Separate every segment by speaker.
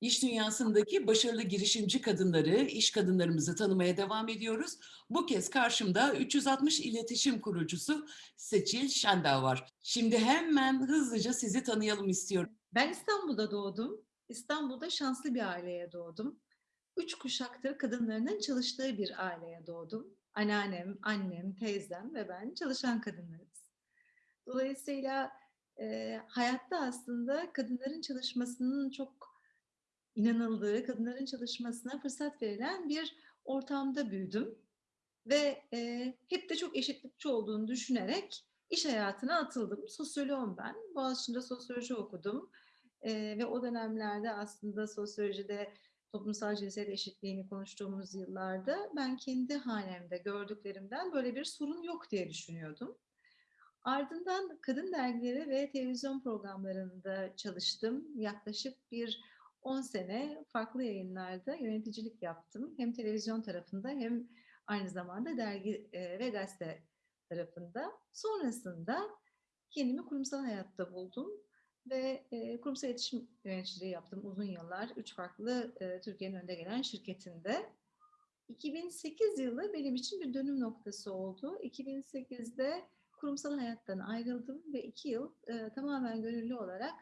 Speaker 1: İş dünyasındaki başarılı girişimci kadınları, iş kadınlarımızı tanımaya devam ediyoruz. Bu kez karşımda 360 iletişim kurucusu Seçil Şendağ var. Şimdi hemen hızlıca sizi tanıyalım istiyorum.
Speaker 2: Ben İstanbul'da doğdum. İstanbul'da şanslı bir aileye doğdum. Üç kuşaktır kadınlarının çalıştığı bir aileye doğdum. Anneannem, annem, teyzem ve ben çalışan kadınlarız. Dolayısıyla e, hayatta aslında kadınların çalışmasının çok inanıldığı, kadınların çalışmasına fırsat verilen bir ortamda büyüdüm. Ve e, hep de çok eşitlikçi olduğunu düşünerek iş hayatına atıldım. Sosyoloğum ben. Boğaziçi'nde sosyoloji okudum. E, ve o dönemlerde aslında sosyolojide toplumsal cinsiyet eşitliğini konuştuğumuz yıllarda ben kendi hanemde gördüklerimden böyle bir sorun yok diye düşünüyordum. Ardından kadın dergileri ve televizyon programlarında çalıştım. Yaklaşık bir 10 sene farklı yayınlarda yöneticilik yaptım. Hem televizyon tarafında hem aynı zamanda dergi e, ve gazete tarafında. Sonrasında kendimi kurumsal hayatta buldum ve e, kurumsal iletişim yöneticiliği yaptım uzun yıllar. Üç farklı e, Türkiye'nin önde gelen şirketinde. 2008 yılı benim için bir dönüm noktası oldu. 2008'de kurumsal hayattan ayrıldım ve iki yıl e, tamamen gönüllü olarak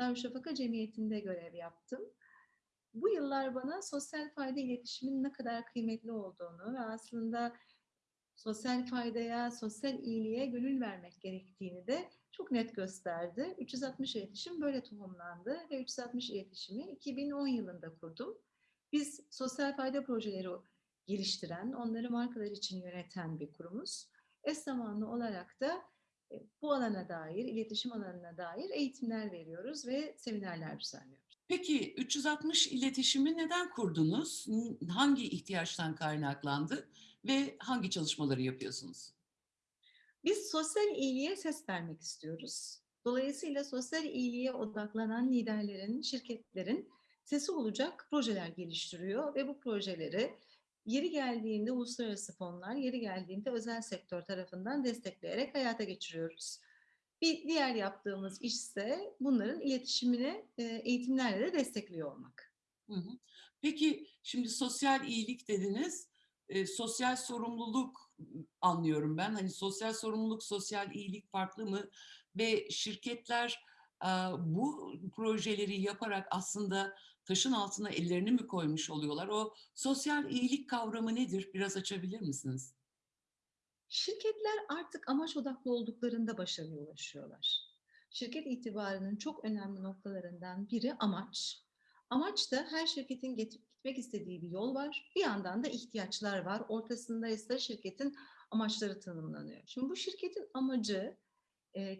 Speaker 2: Darüşşafaka Cemiyeti'nde görev yaptım. Bu yıllar bana sosyal fayda iletişimin ne kadar kıymetli olduğunu ve aslında sosyal faydaya, sosyal iyiliğe gönül vermek gerektiğini de çok net gösterdi. 360 iletişim böyle tohumlandı ve 360 iletişimi 2010 yılında kurdum. Biz sosyal fayda projeleri geliştiren, onları markalar için yöneten bir kurumuz. Eş zamanlı olarak da bu alana dair, iletişim alanına dair eğitimler veriyoruz ve seminerler düzenliyoruz.
Speaker 1: Peki 360 iletişimi neden kurdunuz? Hangi ihtiyaçtan kaynaklandı ve hangi çalışmaları yapıyorsunuz?
Speaker 2: Biz sosyal iyiliğe ses vermek istiyoruz. Dolayısıyla sosyal iyiliğe odaklanan liderlerin, şirketlerin sesi olacak projeler geliştiriyor ve bu projeleri yeri geldiğinde uluslararası fonlar, yeri geldiğinde özel sektör tarafından destekleyerek hayata geçiriyoruz. Bir diğer yaptığımız iş ise bunların iletişimini e, eğitimlerle de destekliyor olmak.
Speaker 1: Peki şimdi sosyal iyilik dediniz. E, sosyal sorumluluk anlıyorum ben. Hani sosyal sorumluluk, sosyal iyilik farklı mı? Ve şirketler bu projeleri yaparak aslında taşın altına ellerini mi koymuş oluyorlar? O sosyal iyilik kavramı nedir? Biraz açabilir misiniz?
Speaker 2: Şirketler artık amaç odaklı olduklarında başarıya ulaşıyorlar. Şirket itibarının çok önemli noktalarından biri amaç. Amaç da her şirketin gitmek istediği bir yol var. Bir yandan da ihtiyaçlar var. Ortasında ise şirketin amaçları tanımlanıyor. Şimdi bu şirketin amacı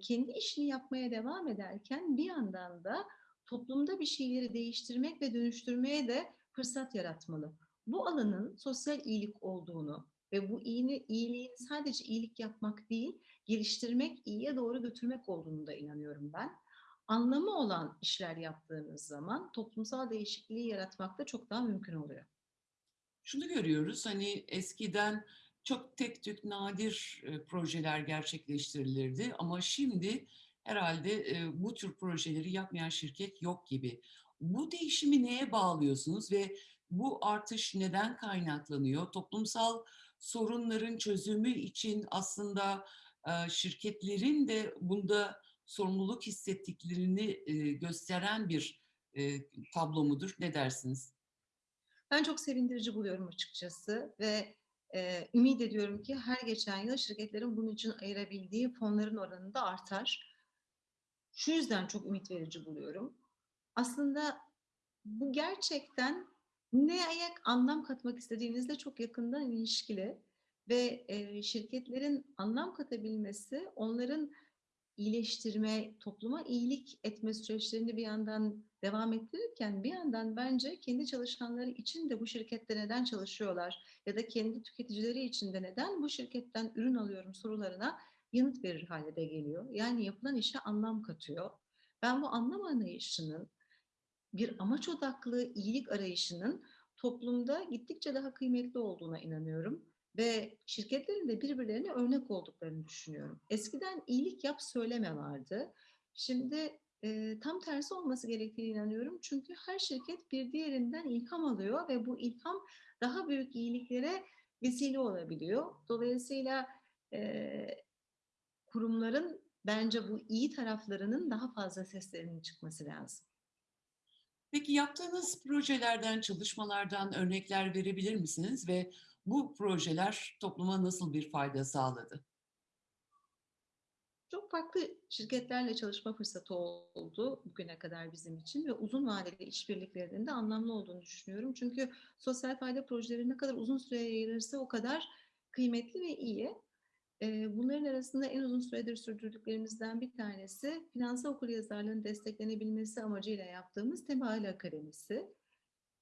Speaker 2: kendi işini yapmaya devam ederken bir yandan da toplumda bir şeyleri değiştirmek ve dönüştürmeye de fırsat yaratmalı. Bu alanın sosyal iyilik olduğunu ve bu iyini, iyiliğin sadece iyilik yapmak değil, geliştirmek, iyiye doğru götürmek olduğunu da inanıyorum ben. Anlamı olan işler yaptığınız zaman toplumsal değişikliği yaratmak da çok daha mümkün oluyor.
Speaker 1: Şunu görüyoruz, hani eskiden çok tek tük nadir e, projeler gerçekleştirilirdi ama şimdi herhalde e, bu tür projeleri yapmayan şirket yok gibi. Bu değişimi neye bağlıyorsunuz ve bu artış neden kaynaklanıyor? Toplumsal sorunların çözümü için aslında e, şirketlerin de bunda sorumluluk hissettiklerini e, gösteren bir e, tablo mudur? Ne dersiniz?
Speaker 2: Ben çok sevindirici buluyorum açıkçası ve e, ümit ediyorum ki her geçen yıl şirketlerin bunun için ayırabildiği fonların oranı da artar. Şu yüzden çok ümit verici buluyorum. Aslında bu gerçekten ne ayak anlam katmak istediğinizle çok yakından ilişkili ve e, şirketlerin anlam katabilmesi onların iyileştirme, topluma iyilik etme süreçlerini bir yandan devam ettirirken bir yandan bence kendi çalışanları için de bu şirkette neden çalışıyorlar ya da kendi tüketicileri için de neden bu şirketten ürün alıyorum sorularına yanıt verir hale de geliyor. Yani yapılan işe anlam katıyor. Ben bu anlam anlayışının bir amaç odaklı iyilik arayışının toplumda gittikçe daha kıymetli olduğuna inanıyorum ve şirketlerin de birbirlerine örnek olduklarını düşünüyorum. Eskiden iyilik yap söyleme vardı. Şimdi Eee, tam tersi olması gerektiğine inanıyorum. Çünkü her şirket bir diğerinden ilham alıyor ve bu ilham daha büyük iyiliklere vesile olabiliyor. Dolayısıyla, eee, kurumların bence bu iyi taraflarının daha fazla seslerinin çıkması lazım.
Speaker 1: Peki yaptığınız projelerden, çalışmalardan örnekler verebilir misiniz ve bu projeler topluma nasıl bir fayda sağladı?
Speaker 2: Çok farklı şirketlerle çalışma fırsatı oldu bugüne kadar bizim için ve uzun vadeli işbirliklerinin de anlamlı olduğunu düşünüyorum. Çünkü sosyal fayda projeleri ne kadar uzun süreye yayılırsa o kadar kıymetli ve iyi. Bunların arasında en uzun süredir sürdürdüklerimizden bir tanesi finansal okuryazarlığın desteklenebilmesi amacıyla yaptığımız Tebail Akademisi.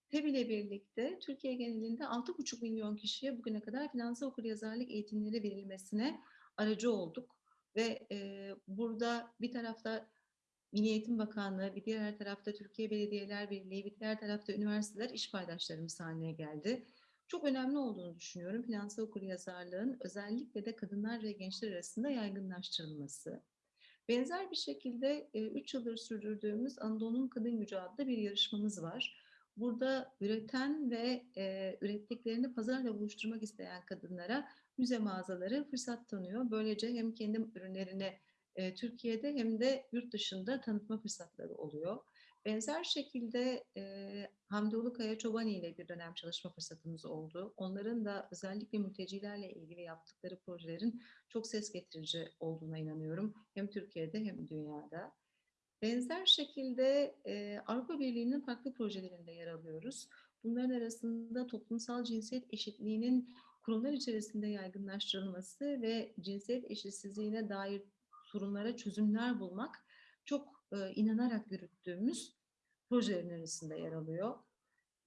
Speaker 2: TEB ile birlikte Türkiye genelinde 6,5 milyon kişiye bugüne kadar finansal okuryazarlık eğitimleri verilmesine aracı olduk. Ve eee, burada bir tarafta Milli Eğitim Bakanlığı, bir diğer tarafta Türkiye Belediyeler Birliği, bir diğer tarafta üniversiteler iş paydaşlarımız haline geldi. Çok önemli olduğunu düşünüyorum finansal okuryazarlığın özellikle de kadınlar ve gençler arasında yaygınlaştırılması. Benzer bir şekilde 3 yıldır sürdürdüğümüz Anadolu'nun Kadın Gücü adlı bir yarışmamız var. Burada üreten ve eee, ürettiklerini pazarla buluşturmak isteyen kadınlara müze mağazaları fırsat tanıyor. Böylece hem kendi ürünlerini eee, Türkiye'de hem de yurt dışında tanıtma fırsatları oluyor. Benzer şekilde eee Hamdi Ulukaya Çobani ile bir dönem çalışma fırsatımız oldu. Onların da özellikle mültecilerle ilgili yaptıkları projelerin çok ses getirici olduğuna inanıyorum. Hem Türkiye'de hem dünyada. Benzer şekilde eee, Avrupa Birliği'nin farklı projelerinde yer alıyoruz. Bunların arasında toplumsal cinsiyet eşitliğinin kurumlar içerisinde yaygınlaştırılması ve cinsiyet eşitsizliğine dair sorunlara çözümler bulmak çok eee, inanarak yürüttüğümüz projelerin arasında yer alıyor.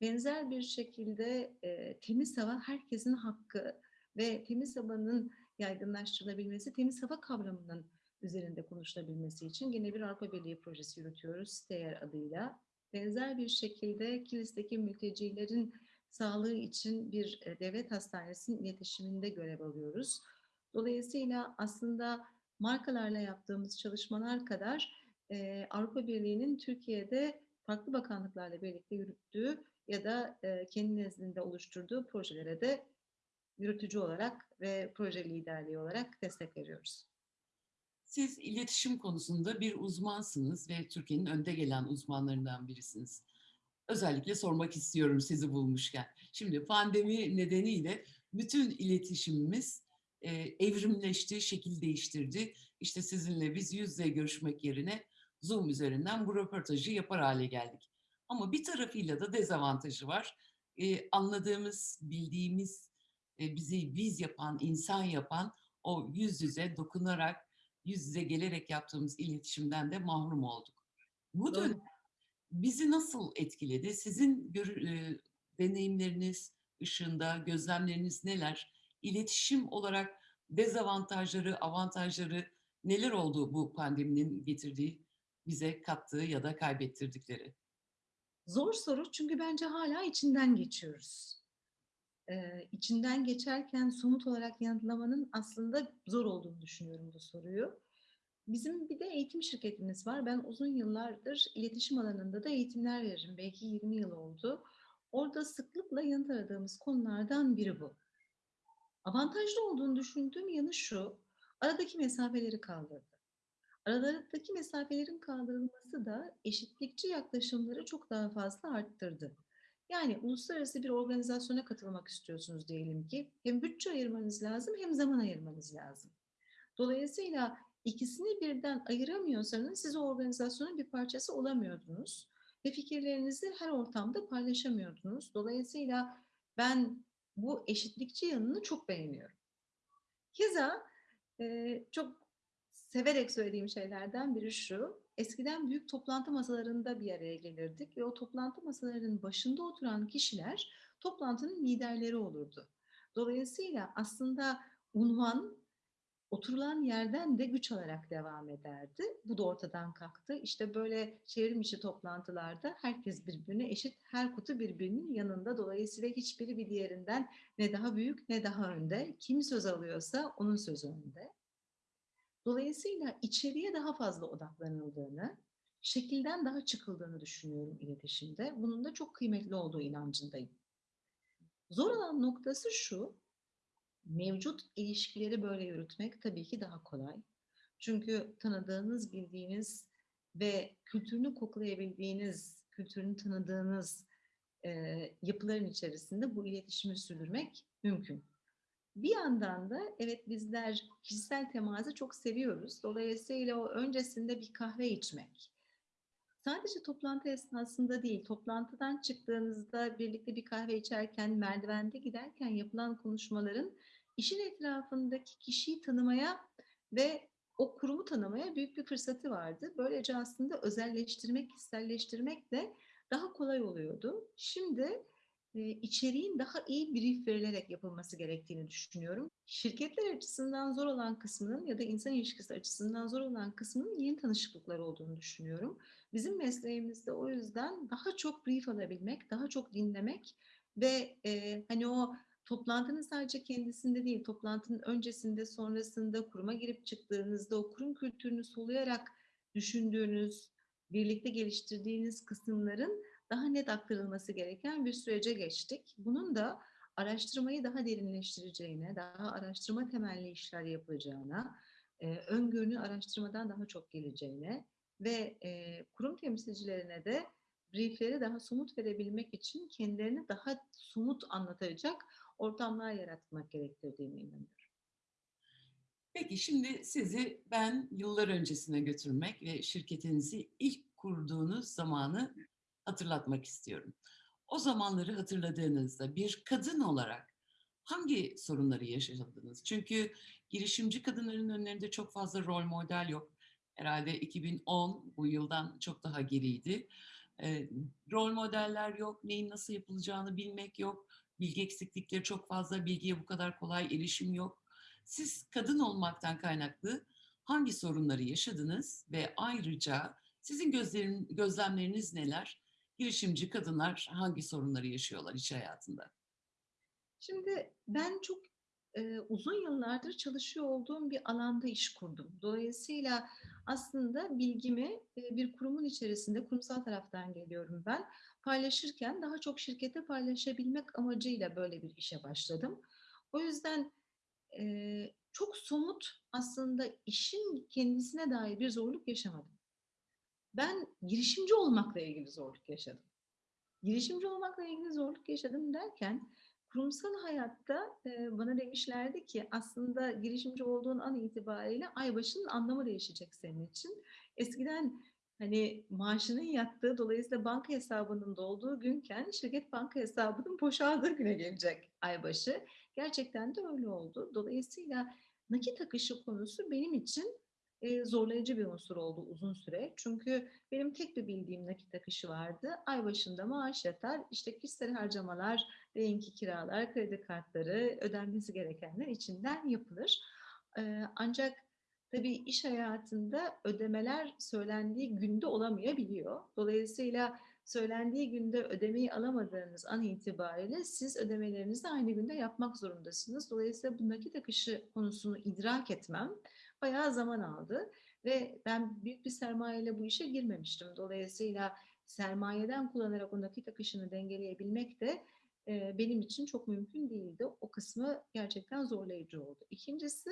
Speaker 2: Benzer bir şekilde eee, temiz hava herkesin hakkı ve temiz havanın yaygınlaştırılabilmesi, temiz hava kavramının üzerinde konuşulabilmesi için yine bir Avrupa Birliği projesi yürütüyoruz STEYER adıyla. Benzer bir şekilde Kilis'teki mültecilerin sağlığı için bir e, devlet hastanesinin iletişiminde görev alıyoruz. Dolayısıyla aslında markalarla yaptığımız çalışmalar kadar e, Avrupa Birliği'nin Türkiye'de farklı bakanlıklarla birlikte yürüttüğü ya da e, kendi nezdinde oluşturduğu projelere de yürütücü olarak ve proje liderliği olarak destek veriyoruz.
Speaker 1: Siz iletişim konusunda bir uzmansınız ve Türkiye'nin önde gelen uzmanlarından birisiniz. Özellikle sormak istiyorum sizi bulmuşken. Şimdi pandemi nedeniyle bütün iletişimimiz e, evrimleşti, şekil değiştirdi. İşte sizinle biz yüz yüze görüşmek yerine Zoom üzerinden bu röportajı yapar hale geldik. Ama bir tarafıyla da dezavantajı var. E, anladığımız, bildiğimiz, e, bizi biz yapan, insan yapan o yüz yüze dokunarak, yüz yüze gelerek yaptığımız iletişimden de mahrum olduk. Bu dönem bizi nasıl etkiledi? Sizin e, deneyimleriniz ışığında, gözlemleriniz neler? İletişim olarak dezavantajları, avantajları neler oldu bu pandeminin getirdiği, bize kattığı ya da kaybettirdikleri?
Speaker 2: Zor soru çünkü bence hala içinden geçiyoruz. Eee, içinden geçerken somut olarak yanıtlamanın aslında zor olduğunu düşünüyorum bu soruyu. Bizim bir de eğitim şirketimiz var. Ben uzun yıllardır iletişim alanında da eğitimler veririm. Belki 20 yıl oldu. Orada sıklıkla yanıt aradığımız konulardan biri bu. Avantajlı olduğunu düşündüğüm yanı şu, aradaki mesafeleri kaldırdı. Aralarındaki mesafelerin kaldırılması da eşitlikçi yaklaşımları çok daha fazla arttırdı. Yani uluslararası bir organizasyona katılmak istiyorsunuz diyelim ki hem bütçe ayırmanız lazım hem zaman ayırmanız lazım. Dolayısıyla ikisini birden ayıramıyorsanız siz o organizasyonun bir parçası olamıyordunuz ve fikirlerinizi her ortamda paylaşamıyordunuz. Dolayısıyla ben bu eşitlikçi yanını çok beğeniyorum. Keza çok severek söylediğim şeylerden biri şu, eskiden büyük toplantı masalarında bir araya gelirdik ve o toplantı masalarının başında oturan kişiler toplantının liderleri olurdu. Dolayısıyla aslında unvan oturulan yerden de güç alarak devam ederdi. Bu da ortadan kalktı. İşte böyle çevrim içi toplantılarda herkes birbirine eşit, her kutu birbirinin yanında. Dolayısıyla hiçbiri bir diğerinden ne daha büyük ne daha önde. Kim söz alıyorsa onun sözü önde. Dolayısıyla içeriye daha fazla odaklanıldığını, şekilden daha çıkıldığını düşünüyorum iletişimde. Bunun da çok kıymetli olduğu inancındayım. Zor olan noktası şu, mevcut ilişkileri böyle yürütmek tabii ki daha kolay. Çünkü tanıdığınız, bildiğiniz ve kültürünü koklayabildiğiniz, kültürünü tanıdığınız e, yapıların içerisinde bu iletişimi sürdürmek mümkün. Bir yandan da evet bizler kişisel teması çok seviyoruz. Dolayısıyla o öncesinde bir kahve içmek. Sadece toplantı esnasında değil, toplantıdan çıktığınızda birlikte bir kahve içerken, merdivende giderken yapılan konuşmaların işin etrafındaki kişiyi tanımaya ve o kurumu tanımaya büyük bir fırsatı vardı. Böylece aslında özelleştirmek, kişiselleştirmek de daha kolay oluyordu. Şimdi içeriğin daha iyi brief verilerek yapılması gerektiğini düşünüyorum. Şirketler açısından zor olan kısmının ya da insan ilişkisi açısından zor olan kısmının yeni tanışıklıklar olduğunu düşünüyorum. Bizim mesleğimizde o yüzden daha çok brief alabilmek, daha çok dinlemek ve e, hani o toplantının sadece kendisinde değil, toplantının öncesinde, sonrasında, kuruma girip çıktığınızda o kurum kültürünü soluyarak düşündüğünüz, birlikte geliştirdiğiniz kısımların daha net aktarılması gereken bir sürece geçtik. Bunun da araştırmayı daha derinleştireceğine, daha araştırma temelli işler yapacağına, e, öngörünün araştırmadan daha çok geleceğine ve e, kurum temsilcilerine de briefleri daha somut verebilmek için kendilerini daha somut anlatacak ortamlar yaratmak gerektirdiğine inanıyorum.
Speaker 1: Peki şimdi sizi ben yıllar öncesine götürmek ve şirketinizi ilk kurduğunuz zamanı hatırlatmak istiyorum. O zamanları hatırladığınızda bir kadın olarak hangi sorunları yaşadınız? Çünkü girişimci kadınların önlerinde çok fazla rol model yok. Herhalde 2010 bu yıldan çok daha geriydi. E, rol modeller yok, neyin nasıl yapılacağını bilmek yok. Bilgi eksiklikleri çok fazla, bilgiye bu kadar kolay erişim yok. Siz kadın olmaktan kaynaklı hangi sorunları yaşadınız ve ayrıca sizin gözlerin, gözlemleriniz neler? Girişimci kadınlar hangi sorunları yaşıyorlar iş hayatında?
Speaker 2: Şimdi ben çok e, uzun yıllardır çalışıyor olduğum bir alanda iş kurdum. Dolayısıyla aslında bilgimi e, bir kurumun içerisinde, kurumsal taraftan geliyorum ben, paylaşırken daha çok şirkete paylaşabilmek amacıyla böyle bir işe başladım. O yüzden e, çok somut aslında işin kendisine dair bir zorluk yaşamadım. Ben girişimci olmakla ilgili zorluk yaşadım. Girişimci olmakla ilgili zorluk yaşadım derken kurumsal hayatta e, bana demişlerdi ki aslında girişimci olduğun an itibariyle ay başının anlamı değişecek senin için. Eskiden hani maaşının yattığı dolayısıyla banka hesabının dolduğu günken şirket banka hesabının boşaldığı güne gelecek aybaşı. Gerçekten de öyle oldu. Dolayısıyla nakit akışı konusu benim için zorlayıcı bir unsur oldu uzun süre. Çünkü benim tek bir bildiğim nakit akışı vardı. Ay başında maaş yatar, işte kişisel harcamalar, renki kiralar, kredi kartları, ödenmesi gerekenler içinden yapılır. Ancak tabii iş hayatında ödemeler söylendiği günde olamayabiliyor. Dolayısıyla söylendiği günde ödemeyi alamadığınız an itibariyle siz ödemelerinizi aynı günde yapmak zorundasınız. Dolayısıyla bu nakit akışı konusunu idrak etmem bayağı zaman aldı ve ben büyük bir sermayeyle bu işe girmemiştim. Dolayısıyla sermayeden kullanarak o nakit akışını dengeleyebilmek de e, benim için çok mümkün değildi. O kısmı gerçekten zorlayıcı oldu. İkincisi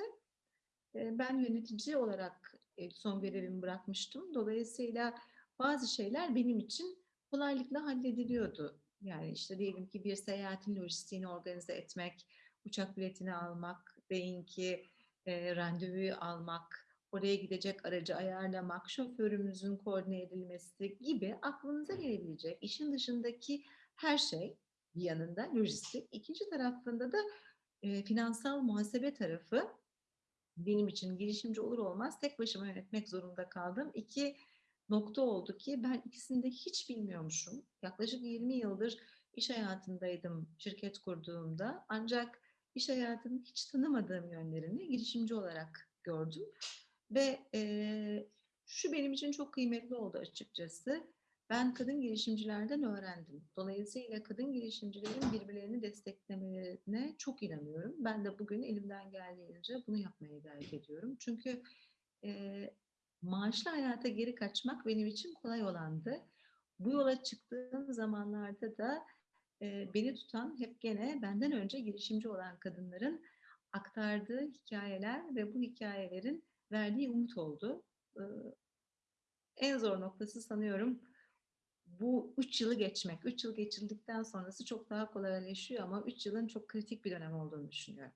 Speaker 2: e, ben yönetici olarak e, son görevimi bırakmıştım. Dolayısıyla bazı şeyler benim için kolaylıkla hallediliyordu. Yani işte diyelim ki bir seyahatin lojistiğini organize etmek, uçak biletini almak, deyin ki e, randevuyu almak, oraya gidecek aracı ayarlamak, şoförümüzün koordine edilmesi gibi aklınıza gelebilecek işin dışındaki her şey bir yanında lojistik. İkinci tarafında da e, finansal muhasebe tarafı benim için girişimci olur olmaz tek başıma yönetmek zorunda kaldım. İki nokta oldu ki ben ikisini de hiç bilmiyormuşum. Yaklaşık 20 yıldır iş hayatındaydım şirket kurduğumda ancak iş hayatının hiç tanımadığım yönlerini girişimci olarak gördüm. Ve e, şu benim için çok kıymetli oldu açıkçası. Ben kadın girişimcilerden öğrendim. Dolayısıyla kadın girişimcilerin birbirlerini desteklemelerine çok inanıyorum. Ben de bugün elimden geldiğince bunu yapmaya gayret ediyorum. Çünkü e, maaşlı hayata geri kaçmak benim için kolay olandı. Bu yola çıktığım zamanlarda da e, beni tutan hep gene benden önce girişimci olan kadınların aktardığı hikayeler ve bu hikayelerin verdiği umut oldu. E, en zor noktası sanıyorum bu üç yılı geçmek. Üç yıl geçirdikten sonrası çok daha kolaylaşıyor ama üç yılın çok kritik bir dönem olduğunu düşünüyorum.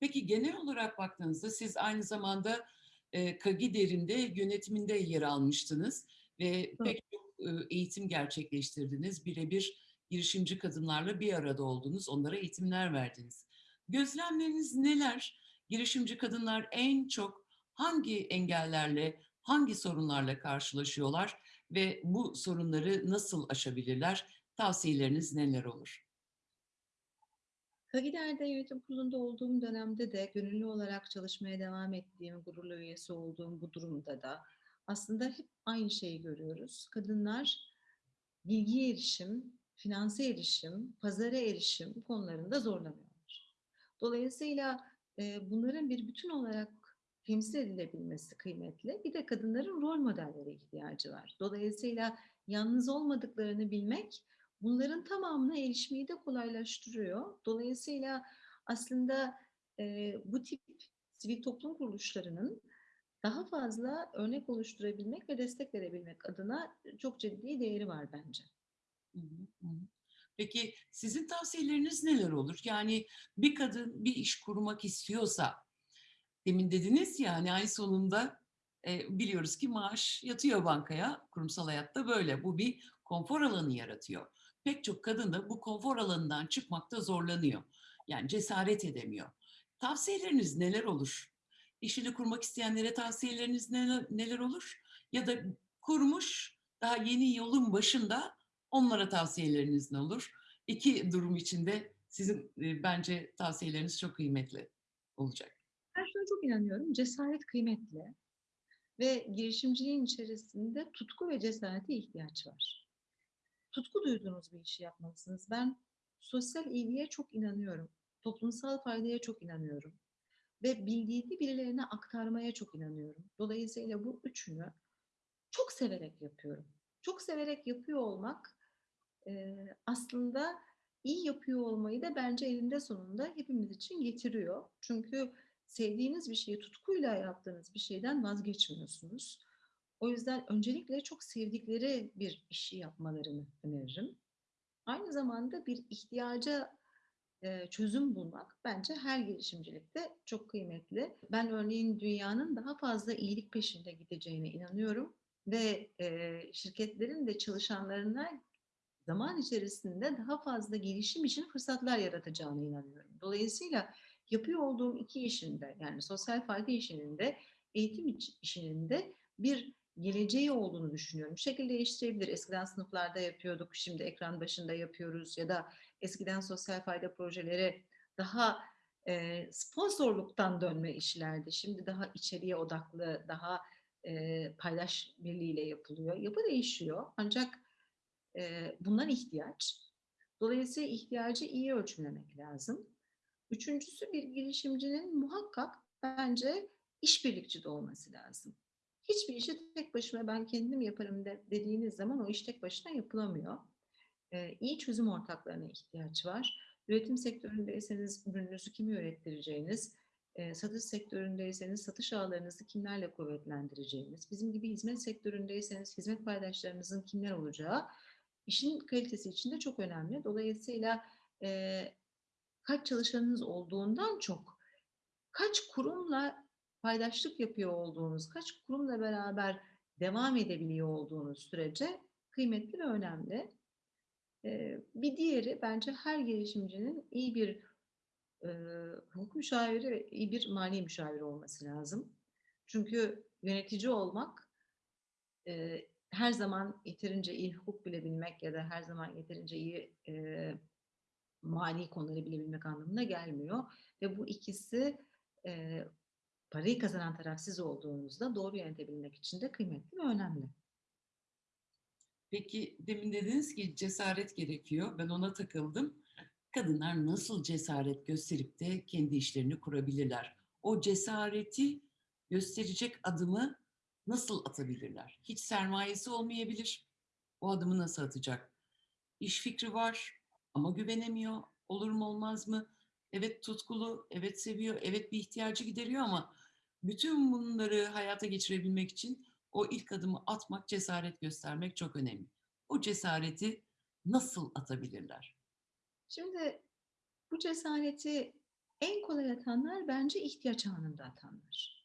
Speaker 1: Peki genel olarak baktığınızda siz aynı zamanda e, Kagider'in de yönetiminde yer almıştınız ve pek çok e, eğitim gerçekleştirdiniz. Birebir girişimci kadınlarla bir arada oldunuz, onlara eğitimler verdiniz. Gözlemleriniz neler? Girişimci kadınlar en çok hangi engellerle, hangi sorunlarla karşılaşıyorlar ve bu sorunları nasıl aşabilirler? Tavsiyeleriniz neler olur?
Speaker 2: Kagider'de yönetim kurulunda olduğum dönemde de gönüllü olarak çalışmaya devam ettiğim, gururlu üyesi olduğum bu durumda da aslında hep aynı şeyi görüyoruz. Kadınlar bilgiye erişim, finanse erişim, pazara erişim konularında zorlanıyorlar. Dolayısıyla e, bunların bir bütün olarak temsil edilebilmesi kıymetli. Bir de kadınların rol modellere ihtiyacı var. Dolayısıyla yalnız olmadıklarını bilmek bunların tamamına erişmeyi de kolaylaştırıyor. Dolayısıyla aslında e, bu tip sivil toplum kuruluşlarının daha fazla örnek oluşturabilmek ve destek verebilmek adına çok ciddi değeri var bence.
Speaker 1: Peki sizin tavsiyeleriniz neler olur? Yani bir kadın bir iş kurmak istiyorsa, demin dediniz ya hani ay sonunda e, biliyoruz ki maaş yatıyor bankaya, kurumsal hayatta böyle. Bu bir konfor alanı yaratıyor. Pek çok kadın da bu konfor alanından çıkmakta zorlanıyor. Yani cesaret edemiyor. Tavsiyeleriniz neler olur? İşini kurmak isteyenlere tavsiyeleriniz neler, neler olur? Ya da kurmuş, daha yeni yolun başında onlara tavsiyeleriniz ne olur? İki durum içinde sizin e, bence tavsiyeleriniz çok kıymetli olacak.
Speaker 2: Ben şuna çok inanıyorum. Cesaret kıymetli ve girişimciliğin içerisinde tutku ve cesarete ihtiyaç var. Tutku duyduğunuz bir işi yapmalısınız. Ben sosyal iyiliğe çok inanıyorum. Toplumsal faydaya çok inanıyorum. Ve bildiğimi birilerine aktarmaya çok inanıyorum. Dolayısıyla bu üçünü çok severek yapıyorum. Çok severek yapıyor olmak e, aslında iyi yapıyor olmayı da bence elinde sonunda hepimiz için getiriyor. Çünkü sevdiğiniz bir şeyi tutkuyla yaptığınız bir şeyden vazgeçmiyorsunuz. O yüzden öncelikle çok sevdikleri bir işi yapmalarını öneririm. Aynı zamanda bir ihtiyaca e, çözüm bulmak bence her girişimcilikte çok kıymetli. Ben örneğin dünyanın daha fazla iyilik peşinde gideceğine inanıyorum ve e, şirketlerin de çalışanlarına zaman içerisinde daha fazla gelişim için fırsatlar yaratacağına inanıyorum. Dolayısıyla yapıyor olduğum iki işinde yani sosyal fayda işinin de eğitim işinin de bir geleceği olduğunu düşünüyorum. Şekil değiştirebilir. Eskiden sınıflarda yapıyorduk, şimdi ekran başında yapıyoruz ya da eskiden sosyal fayda projeleri daha e, sponsorluktan dönme işlerdi. Şimdi daha içeriye odaklı, daha e, paylaş birliğiyle yapılıyor. Yapı değişiyor ancak e, bundan ihtiyaç. Dolayısıyla ihtiyacı iyi ölçümlemek lazım. Üçüncüsü bir girişimcinin muhakkak bence işbirlikçi de olması lazım. Hiçbir işi tek başıma ben kendim yaparım de, dediğiniz zaman o iş tek başına yapılamıyor. Ee, iyi çözüm ortaklarına ihtiyaç var. Üretim sektöründeyseniz ürününüzü kimi ürettireceğiniz, e, satış sektöründeyseniz satış ağlarınızı kimlerle kuvvetlendireceğiniz, bizim gibi hizmet sektöründeyseniz hizmet paydaşlarınızın kimler olacağı işin kalitesi için de çok önemli. Dolayısıyla e, kaç çalışanınız olduğundan çok kaç kurumla paydaşlık yapıyor olduğunuz, kaç kurumla beraber devam edebiliyor olduğunuz sürece kıymetli ve önemli. Ee, bir diğeri bence her girişimcinin iyi bir e, hukuk müşaviri ve iyi bir mali müşaviri olması lazım. Çünkü yönetici olmak e, her zaman yeterince iyi hukuk bilebilmek ya da her zaman yeterince iyi e, mali konuları bilebilmek anlamına gelmiyor. Ve bu ikisi e, parayı kazanan taraf siz olduğunuzda doğru yönetebilmek için de kıymetli ve önemli.
Speaker 1: Peki demin dediniz ki cesaret gerekiyor. Ben ona takıldım. Kadınlar nasıl cesaret gösterip de kendi işlerini kurabilirler? O cesareti gösterecek adımı nasıl atabilirler? Hiç sermayesi olmayabilir. O adımı nasıl atacak? İş fikri var ama güvenemiyor. Olur mu olmaz mı? Evet tutkulu, evet seviyor, evet bir ihtiyacı gideriyor ama bütün bunları hayata geçirebilmek için o ilk adımı atmak, cesaret göstermek çok önemli. O cesareti nasıl atabilirler?
Speaker 2: Şimdi bu cesareti en kolay atanlar bence ihtiyaç anında atanlar.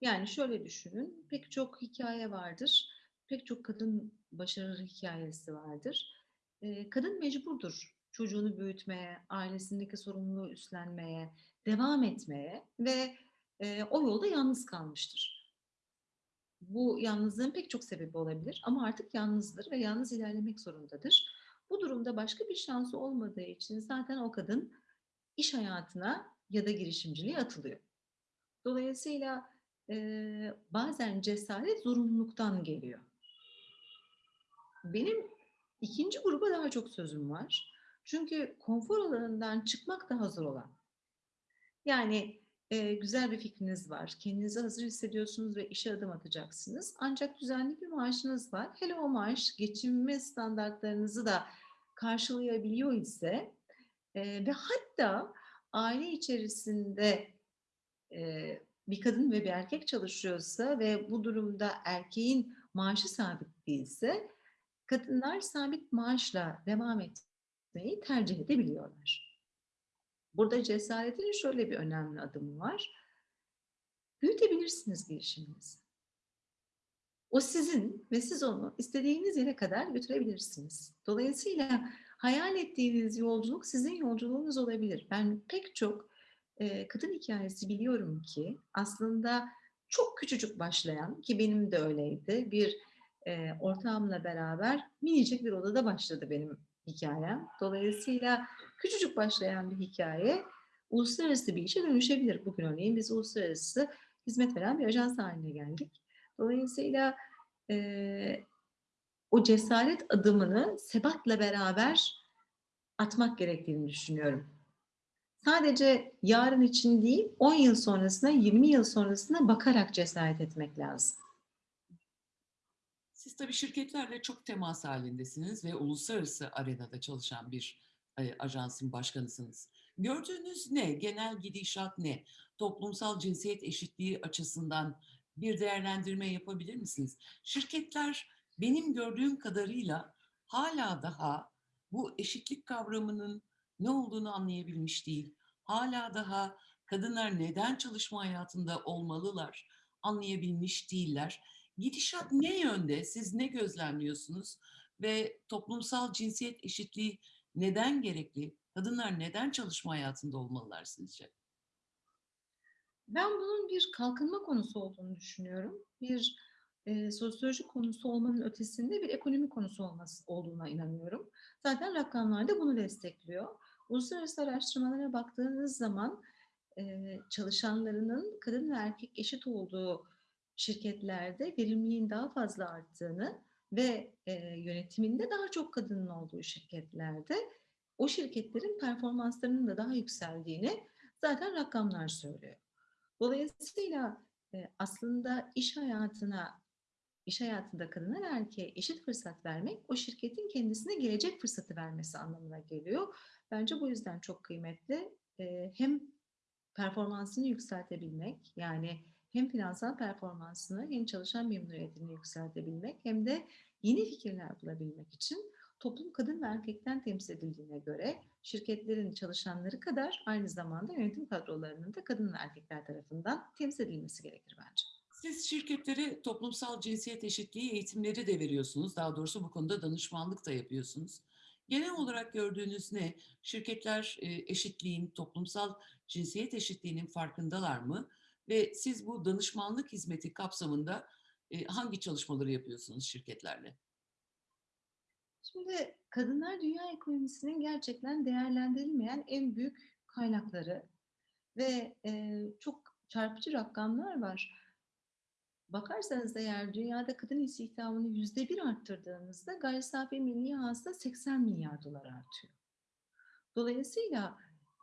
Speaker 2: Yani şöyle düşünün, pek çok hikaye vardır, pek çok kadın başarılı hikayesi vardır. Kadın mecburdur çocuğunu büyütmeye, ailesindeki sorumluluğu üstlenmeye, devam etmeye ve o yolda yalnız kalmıştır. Bu yalnızlığın pek çok sebebi olabilir ama artık yalnızdır ve yalnız ilerlemek zorundadır. Bu durumda başka bir şansı olmadığı için zaten o kadın iş hayatına ya da girişimciliğe atılıyor. Dolayısıyla eee, bazen cesaret zorunluluktan geliyor. Benim ikinci gruba daha çok sözüm var. Çünkü konfor alanından çıkmak daha zor olan. Yani eee, güzel bir fikriniz var, kendinizi hazır hissediyorsunuz ve işe adım atacaksınız. Ancak düzenli bir maaşınız var. Hele o maaş geçinme standartlarınızı da karşılayabiliyor ise eee, ve hatta aile içerisinde eee, bir kadın ve bir erkek çalışıyorsa ve bu durumda erkeğin maaşı sabit değilse kadınlar sabit maaşla devam etmeyi tercih edebiliyorlar. Burada cesaretin şöyle bir önemli adımı var. Büyütebilirsiniz girişiminizi. O sizin ve siz onu istediğiniz yere kadar götürebilirsiniz. Dolayısıyla hayal ettiğiniz yolculuk sizin yolculuğunuz olabilir. Ben pek çok eee, kadın hikayesi biliyorum ki aslında çok küçücük başlayan ki benim de öyleydi. Bir eee, ortağımla beraber minicik bir odada başladı benim hikayem. Dolayısıyla küçücük başlayan bir hikaye uluslararası bir işe dönüşebilir. Bugün örneğin biz uluslararası hizmet veren bir ajans haline geldik. Dolayısıyla eee, o cesaret adımını sebatla beraber atmak gerektiğini düşünüyorum. Sadece yarın için değil, 10 yıl sonrasına, 20 yıl sonrasına bakarak cesaret etmek lazım.
Speaker 1: Siz tabii şirketlerle çok temas halindesiniz ve uluslararası arenada çalışan bir e, ajansın başkanısınız. Gördüğünüz ne? Genel gidişat ne? Toplumsal cinsiyet eşitliği açısından bir değerlendirme yapabilir misiniz? Şirketler benim gördüğüm kadarıyla hala daha bu eşitlik kavramının ne olduğunu anlayabilmiş değil. Hala daha kadınlar neden çalışma hayatında olmalılar anlayabilmiş değiller. Gidişat ne yönde? Siz ne gözlemliyorsunuz? Ve toplumsal cinsiyet eşitliği neden gerekli? Kadınlar neden çalışma hayatında olmalılar sizce?
Speaker 2: Ben bunun bir kalkınma konusu olduğunu düşünüyorum. Bir eee, sosyoloji konusu olmanın ötesinde bir ekonomi konusu olması olduğuna inanıyorum. Zaten rakamlar da bunu destekliyor. Uluslararası araştırmalara baktığınız zaman çalışanlarının kadın ve erkek eşit olduğu şirketlerde verimliliğin daha fazla arttığını ve yönetiminde daha çok kadının olduğu şirketlerde o şirketlerin performanslarının da daha yükseldiğini zaten rakamlar söylüyor. Dolayısıyla aslında iş hayatına, iş hayatında kadına ve erkeğe eşit fırsat vermek o şirketin kendisine gelecek fırsatı vermesi anlamına geliyor. Bence bu yüzden çok kıymetli. E, hem performansını yükseltebilmek yani hem finansal performansını hem çalışan memnuniyetini yükseltebilmek hem de yeni fikirler bulabilmek için toplum kadın ve erkekten temsil edildiğine göre şirketlerin çalışanları kadar aynı zamanda yönetim kadrolarının da kadın ve erkekler tarafından temsil edilmesi gerekir bence.
Speaker 1: Siz şirketlere toplumsal cinsiyet eşitliği eğitimleri de veriyorsunuz. Daha doğrusu bu konuda danışmanlık da yapıyorsunuz. Genel olarak gördüğünüz ne? Şirketler e, eşitliğin, toplumsal cinsiyet eşitliğinin farkındalar mı? Ve siz bu danışmanlık hizmeti kapsamında e, hangi çalışmaları yapıyorsunuz şirketlerle?
Speaker 2: Şimdi kadınlar dünya ekonomisinin gerçekten değerlendirilmeyen en büyük kaynakları ve e, çok çarpıcı rakamlar var. Bakarsanız eğer dünyada kadın istihdamını yüzde bir arttırdığınızda gayri safi milli hasıla 80 milyar dolar artıyor. Dolayısıyla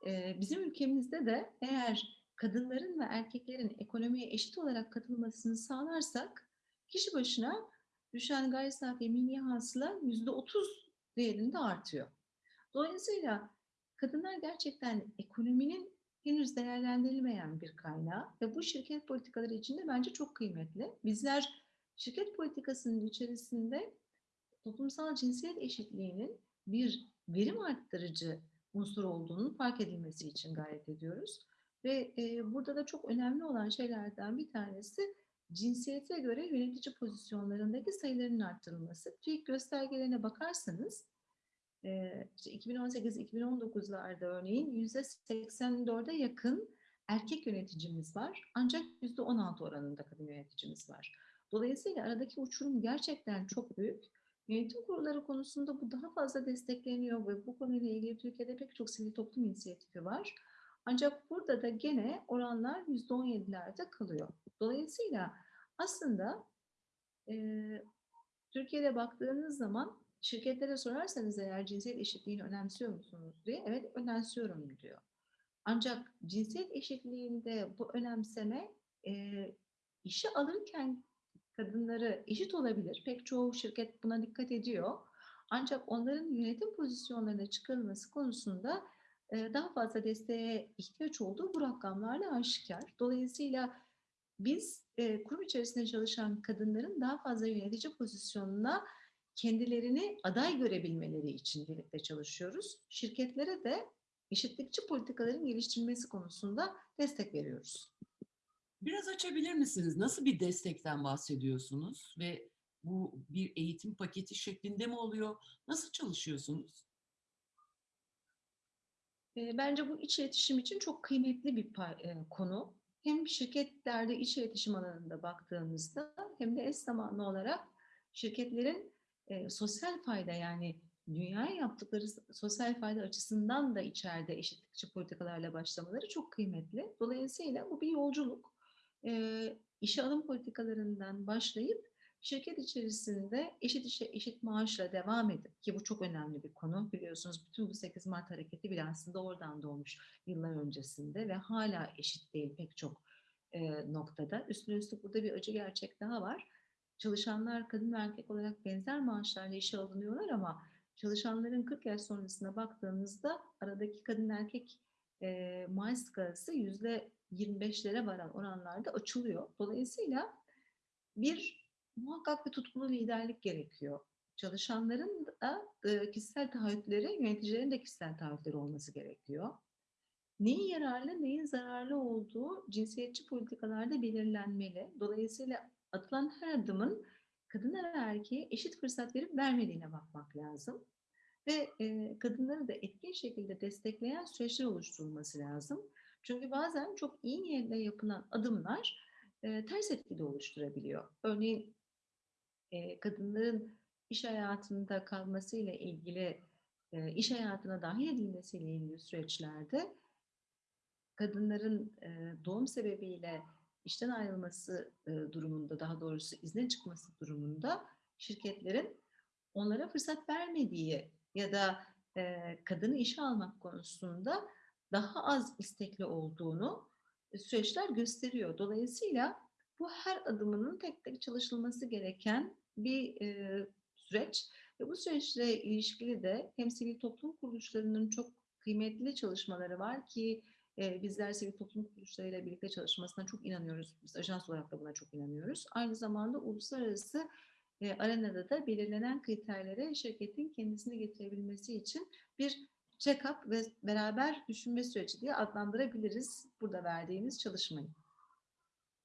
Speaker 2: e, bizim ülkemizde de eğer kadınların ve erkeklerin ekonomiye eşit olarak katılmasını sağlarsak kişi başına düşen gayri safi milli hasıla yüzde otuz değerinde artıyor. Dolayısıyla kadınlar gerçekten ekonominin henüz değerlendirilmeyen bir kaynağı ve bu şirket politikaları içinde bence çok kıymetli. Bizler şirket politikasının içerisinde toplumsal cinsiyet eşitliğinin bir verim arttırıcı unsur olduğunu fark edilmesi için gayret ediyoruz. Ve e, burada da çok önemli olan şeylerden bir tanesi cinsiyete göre yönetici pozisyonlarındaki sayıların arttırılması. TÜİK göstergelerine bakarsanız işte 2018-2019'larda örneğin %84'e yakın erkek yöneticimiz var. Ancak %16 oranında kadın yöneticimiz var. Dolayısıyla aradaki uçurum gerçekten çok büyük. Yönetim kurulları konusunda bu daha fazla destekleniyor ve bu konuyla ilgili Türkiye'de pek çok sivil toplum inisiyatifi var. Ancak burada da gene oranlar %17'lerde kalıyor. Dolayısıyla aslında e, Türkiye'de baktığınız zaman şirketlere sorarsanız eğer cinsiyet eşitliğini önemsiyor musunuz diye evet önemsiyorum diyor. Ancak cinsiyet eşitliğinde bu önemseme e, işe alırken kadınları eşit olabilir. Pek çoğu şirket buna dikkat ediyor. Ancak onların yönetim pozisyonlarına çıkarılması konusunda e, daha fazla desteğe ihtiyaç olduğu bu rakamlarla aşikar. Dolayısıyla biz e, kurum içerisinde çalışan kadınların daha fazla yönetici pozisyonuna kendilerini aday görebilmeleri için birlikte çalışıyoruz. Şirketlere de eşitlikçi politikaların geliştirilmesi konusunda destek veriyoruz.
Speaker 1: Biraz açabilir misiniz? Nasıl bir destekten bahsediyorsunuz ve bu bir eğitim paketi şeklinde mi oluyor? Nasıl çalışıyorsunuz?
Speaker 2: E, bence bu iç iletişim için çok kıymetli bir e, konu. Hem şirketlerde iç iletişim alanında baktığımızda hem de eş zamanlı olarak şirketlerin e, sosyal fayda yani dünyaya yaptıkları sosyal fayda açısından da içeride eşitlikçi politikalarla başlamaları çok kıymetli. Dolayısıyla bu bir yolculuk. E, işe alım politikalarından başlayıp şirket içerisinde eşit işe eşit maaşla devam edip ki bu çok önemli bir konu biliyorsunuz bütün bu 8 Mart hareketi bile aslında oradan doğmuş yıllar öncesinde ve hala eşit değil pek çok e, noktada. Üstüne üstlük burada bir acı gerçek daha var. Çalışanlar kadın ve erkek olarak benzer maaşlarla işe alınıyorlar ama çalışanların 40 yaş sonrasına baktığımızda aradaki kadın erkek e, maaş skalası yüzde 25'lere varan oranlarda açılıyor. Dolayısıyla bir muhakkak bir tutkulu liderlik gerekiyor. Çalışanların da e, kişisel taahhütleri, yöneticilerin de kişisel taahhütleri olması gerekiyor. Neyin yararlı, neyin zararlı olduğu cinsiyetçi politikalarda belirlenmeli. Dolayısıyla atılan her adımın kadına ve erkeğe eşit fırsat verip vermediğine bakmak lazım. Ve e, kadınları da etkin şekilde destekleyen süreçler oluşturulması lazım. Çünkü bazen çok iyi niyetle yapılan adımlar e, ters etkili oluşturabiliyor. Örneğin e, kadınların iş hayatında kalmasıyla ilgili, e, iş hayatına dahil edilmesiyle ilgili süreçlerde kadınların e, doğum sebebiyle işten ayrılması e, durumunda, daha doğrusu izne çıkması durumunda şirketlerin onlara fırsat vermediği ya da e, kadını işe almak konusunda daha az istekli olduğunu e, süreçler gösteriyor. Dolayısıyla bu her adımının tek tek çalışılması gereken bir süreç ve bu süreçle ilişkili de hem sivil toplum kuruluşlarının çok kıymetli çalışmaları var ki e, bizler sivil toplum kuruluşlarıyla birlikte çalışmasına çok inanıyoruz. Biz ajans olarak da buna çok inanıyoruz. Aynı zamanda uluslararası e, arenada da belirlenen kriterlere şirketin kendisini getirebilmesi için bir check-up ve beraber düşünme süreci diye adlandırabiliriz burada verdiğimiz çalışmayı.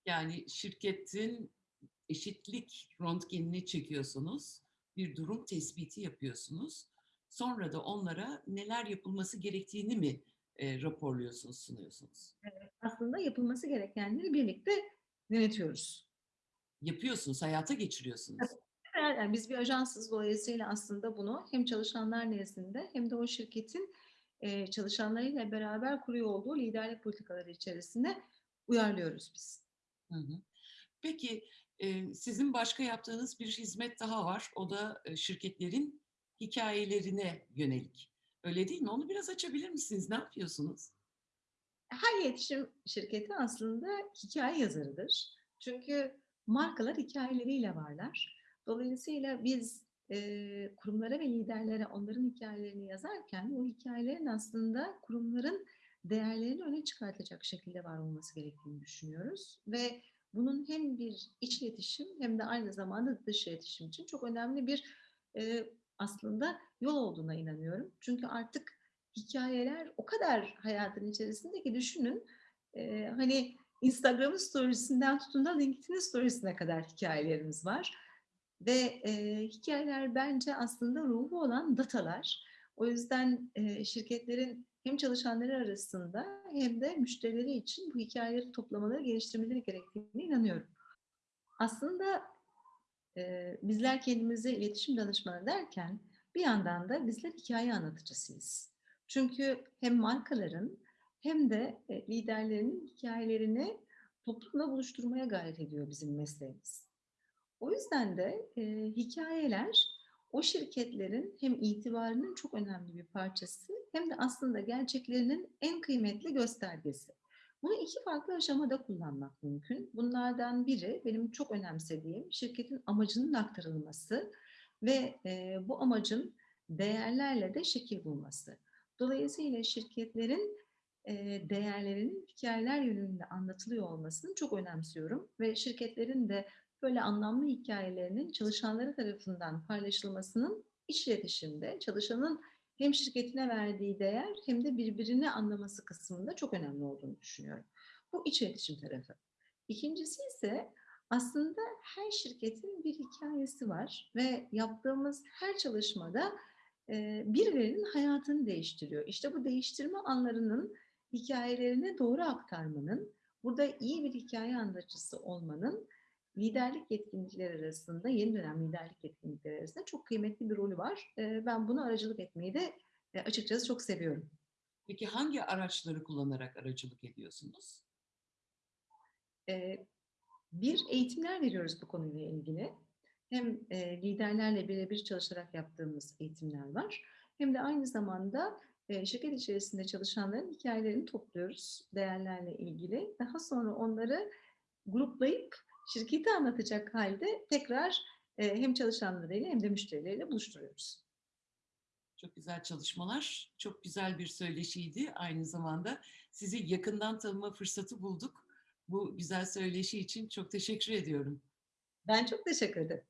Speaker 1: Yani şirketin eşitlik röntgenini çekiyorsunuz, bir durum tespiti yapıyorsunuz. Sonra da onlara neler yapılması gerektiğini mi e, raporluyorsunuz, sunuyorsunuz?
Speaker 2: Aslında yapılması gerekenleri birlikte yönetiyoruz.
Speaker 1: Yapıyorsunuz, hayata geçiriyorsunuz.
Speaker 2: Yani biz bir ajansız dolayısıyla aslında bunu hem çalışanlar nezdinde hem de o şirketin e, çalışanlarıyla beraber kuruyor olduğu liderlik politikaları içerisinde uyarlıyoruz biz.
Speaker 1: Hı hı. Peki e, sizin başka yaptığınız bir hizmet daha var. O da e, şirketlerin hikayelerine yönelik. Öyle değil mi? Onu biraz açabilir misiniz? Ne yapıyorsunuz?
Speaker 2: Her iletişim şirketi aslında hikaye yazarıdır. Çünkü markalar hikayeleriyle varlar. Dolayısıyla biz e, kurumlara ve liderlere onların hikayelerini yazarken o hikayelerin aslında kurumların değerlerini öne çıkartacak şekilde var olması gerektiğini düşünüyoruz. Ve bunun hem bir iç iletişim hem de aynı zamanda dış iletişim için çok önemli bir e, aslında yol olduğuna inanıyorum. Çünkü artık hikayeler o kadar hayatın içerisinde ki düşünün e, hani Instagram'ın storiesinden tutun da LinkedIn'in storiesine kadar hikayelerimiz var. Ve e, hikayeler bence aslında ruhu olan datalar. O yüzden e, şirketlerin hem çalışanları arasında hem de müşterileri için bu hikayeleri toplamaları, geliştirmeleri gerektiğine inanıyorum. Aslında e, bizler kendimize iletişim danışmanı derken bir yandan da bizler hikaye anlatıcısıyız. Çünkü hem markaların hem de e, liderlerin hikayelerini toplumla buluşturmaya gayret ediyor bizim mesleğimiz. O yüzden de e, hikayeler o şirketlerin hem itibarının çok önemli bir parçası hem de aslında gerçeklerinin en kıymetli göstergesi. Bunu iki farklı aşamada kullanmak mümkün. Bunlardan biri benim çok önemsediğim şirketin amacının aktarılması ve e, bu amacın değerlerle de şekil bulması. Dolayısıyla şirketlerin e, değerlerinin hikayeler yönünde anlatılıyor olmasını çok önemsiyorum ve şirketlerin de böyle anlamlı hikayelerinin çalışanları tarafından paylaşılmasının iç iletişimde çalışanın hem şirketine verdiği değer hem de birbirini anlaması kısmında çok önemli olduğunu düşünüyorum. Bu iç iletişim tarafı. İkincisi ise aslında her şirketin bir hikayesi var ve yaptığımız her çalışmada birilerinin hayatını değiştiriyor. İşte bu değiştirme anlarının hikayelerini doğru aktarmanın, burada iyi bir hikaye anlatıcısı olmanın liderlik yetkinlikleri arasında, yeni dönem liderlik yetkinlikleri arasında çok kıymetli bir rolü var. Ben bunu aracılık etmeyi de açıkçası çok seviyorum.
Speaker 1: Peki hangi araçları kullanarak aracılık ediyorsunuz?
Speaker 2: Bir eğitimler veriyoruz bu konuyla ilgili. Hem liderlerle birebir çalışarak yaptığımız eğitimler var. Hem de aynı zamanda şirket içerisinde çalışanların hikayelerini topluyoruz değerlerle ilgili. Daha sonra onları gruplayıp şirketi anlatacak halde tekrar hem çalışanlarıyla hem de müşterileriyle buluşturuyoruz.
Speaker 1: Çok güzel çalışmalar, çok güzel bir söyleşiydi. Aynı zamanda sizi yakından tanıma fırsatı bulduk. Bu güzel söyleşi için çok teşekkür ediyorum.
Speaker 2: Ben çok teşekkür ederim.